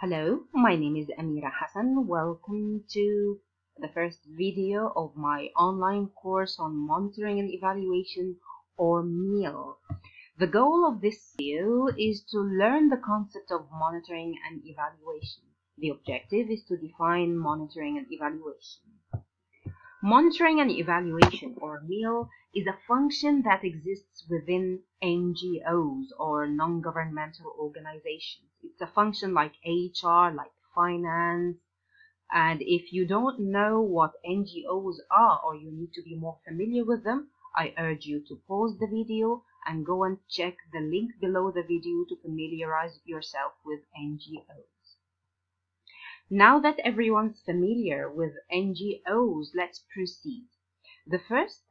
Hello, my name is Amira Hassan. Welcome to the first video of my online course on monitoring and evaluation or MEAL. The goal of this video is to learn the concept of monitoring and evaluation. The objective is to define monitoring and evaluation. Monitoring and evaluation, or MEAL, is a function that exists within NGOs or non-governmental organizations. It's a function like HR, like finance, and if you don't know what NGOs are or you need to be more familiar with them, I urge you to pause the video and go and check the link below the video to familiarize yourself with NGOs. Now that everyone's familiar with NGOs, let's proceed. The first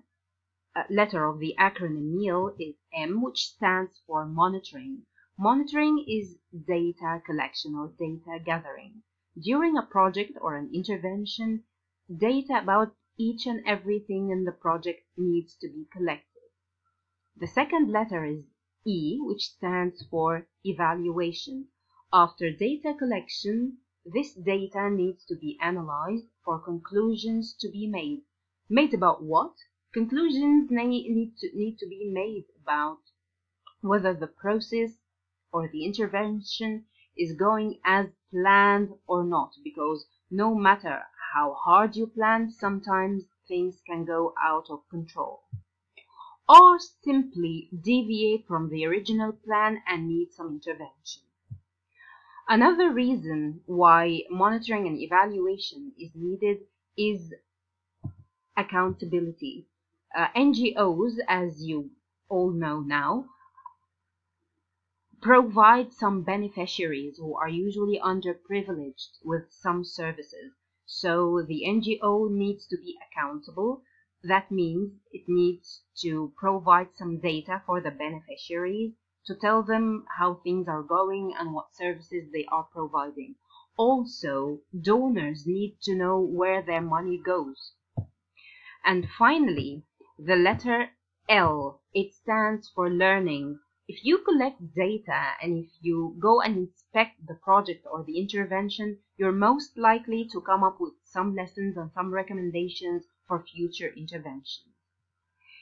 uh, letter of the acronym MEAL is M, which stands for monitoring. Monitoring is data collection or data gathering. During a project or an intervention, data about each and everything in the project needs to be collected. The second letter is E, which stands for evaluation. After data collection, this data needs to be analyzed for conclusions to be made. Made about what? Conclusions need to, need to be made about whether the process or the intervention is going as planned or not because no matter how hard you plan, sometimes things can go out of control or simply deviate from the original plan and need some intervention. Another reason why monitoring and evaluation is needed is accountability. Uh, NGOs, as you all know now, provide some beneficiaries who are usually underprivileged with some services. So the NGO needs to be accountable. That means it needs to provide some data for the beneficiaries to tell them how things are going and what services they are providing. Also, donors need to know where their money goes. And finally, the letter L, it stands for learning. If you collect data and if you go and inspect the project or the intervention, you're most likely to come up with some lessons and some recommendations for future interventions.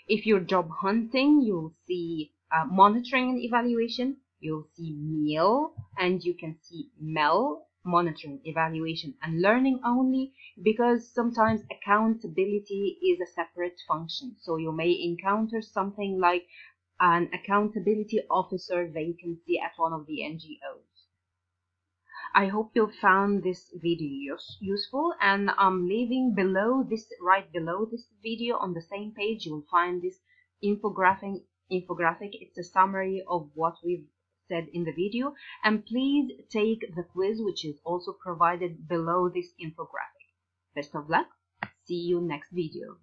If you're job hunting, you'll see uh, monitoring and evaluation, you'll see MEAL, and you can see MEL, monitoring, evaluation, and learning only, because sometimes accountability is a separate function. So you may encounter something like an accountability officer vacancy at one of the NGOs. I hope you found this video useful and I'm leaving below this right below this video on the same page you will find this infographic infographic. It's a summary of what we've said in the video. And please take the quiz, which is also provided below this infographic. Best of luck. See you next video.